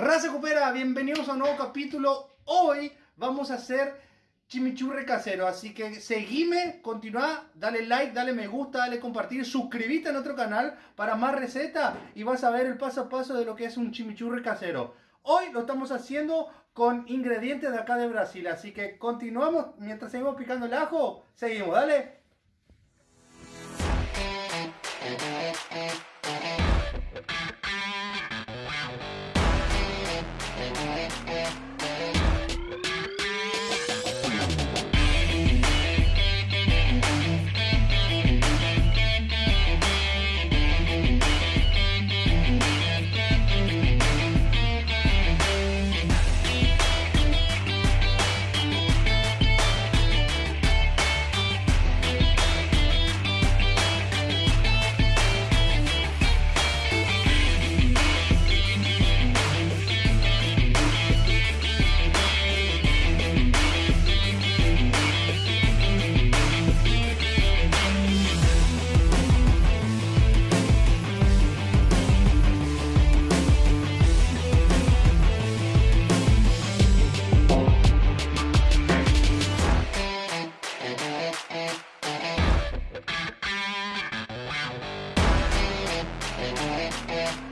Raza Cupera, bienvenidos a un nuevo capítulo. Hoy vamos a hacer chimichurri casero, así que seguime, continúa, dale like, dale me gusta, dale compartir, suscríbete a nuestro canal para más recetas y vas a ver el paso a paso de lo que es un chimichurri casero. Hoy lo estamos haciendo con ingredientes de acá de Brasil, así que continuamos mientras seguimos picando el ajo, seguimos, dale. Yeah, yeah, yeah.